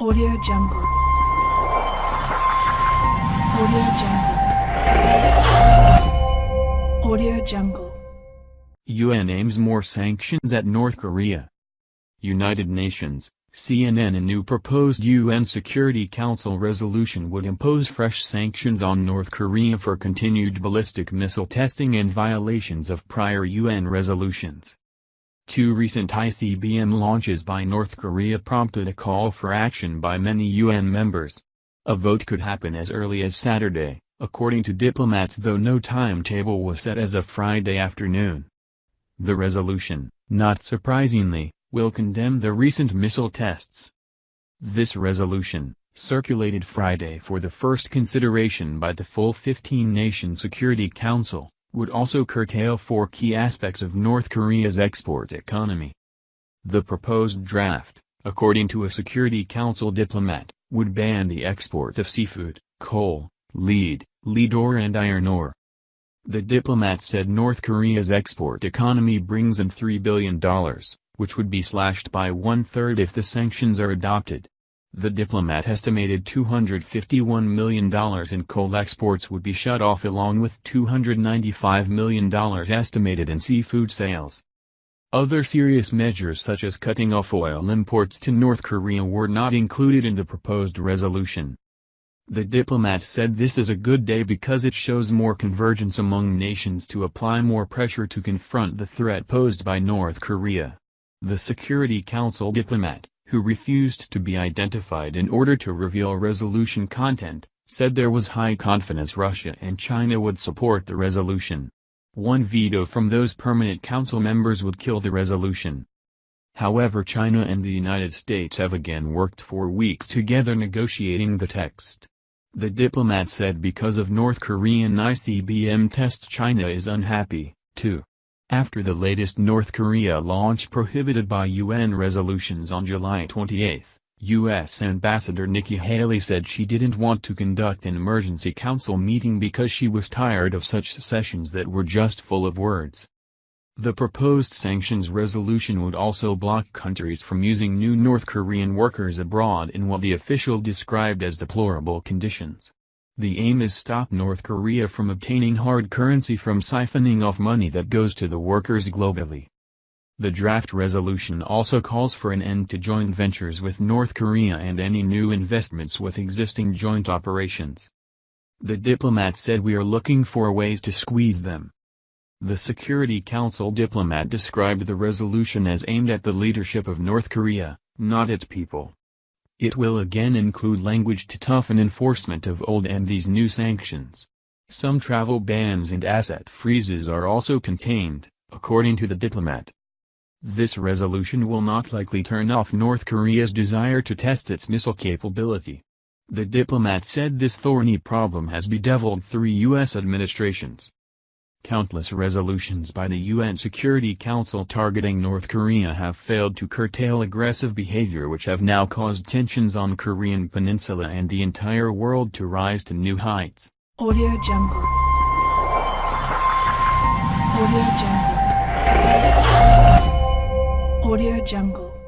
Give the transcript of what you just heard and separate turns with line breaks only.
Audio Jungle. Audio Jungle. Audio Jungle.
UN aims more sanctions at North Korea. United Nations, CNN A new proposed UN Security Council resolution would impose fresh sanctions on North Korea for continued ballistic missile testing and violations of prior UN resolutions. Two recent ICBM launches by North Korea prompted a call for action by many UN members. A vote could happen as early as Saturday, according to diplomats though no timetable was set as of Friday afternoon. The resolution, not surprisingly, will condemn the recent missile tests. This resolution, circulated Friday for the first consideration by the full 15-nation Security Council, would also curtail four key aspects of North Korea's export economy. The proposed draft, according to a Security Council diplomat, would ban the export of seafood, coal, lead, lead ore and iron ore. The diplomat said North Korea's export economy brings in $3 billion, which would be slashed by one-third if the sanctions are adopted. The diplomat estimated $251 million in coal exports would be shut off along with $295 million estimated in seafood sales. Other serious measures such as cutting off oil imports to North Korea were not included in the proposed resolution. The diplomat said this is a good day because it shows more convergence among nations to apply more pressure to confront the threat posed by North Korea. The Security Council diplomat, who refused to be identified in order to reveal resolution content, said there was high confidence Russia and China would support the resolution. One veto from those permanent council members would kill the resolution. However China and the United States have again worked for weeks together negotiating the text. The diplomat said because of North Korean ICBM tests China is unhappy, too. After the latest North Korea launch prohibited by UN resolutions on July 28, U.S. Ambassador Nikki Haley said she didn't want to conduct an emergency council meeting because she was tired of such sessions that were just full of words. The proposed sanctions resolution would also block countries from using new North Korean workers abroad in what the official described as deplorable conditions. The aim is to stop North Korea from obtaining hard currency from siphoning off money that goes to the workers globally. The draft resolution also calls for an end to joint ventures with North Korea and any new investments with existing joint operations. The diplomat said we are looking for ways to squeeze them. The Security Council diplomat described the resolution as aimed at the leadership of North Korea, not its people. It will again include language to toughen enforcement of old and these new sanctions. Some travel bans and asset freezes are also contained, according to the diplomat. This resolution will not likely turn off North Korea's desire to test its missile capability. The diplomat said this thorny problem has bedeviled three U.S. administrations. Countless resolutions by the UN Security Council targeting North Korea have failed to curtail aggressive behavior which have now caused tensions on Korean peninsula and the entire world to rise to new heights.
Audio Jungle. Audio Jungle. Audio Jungle.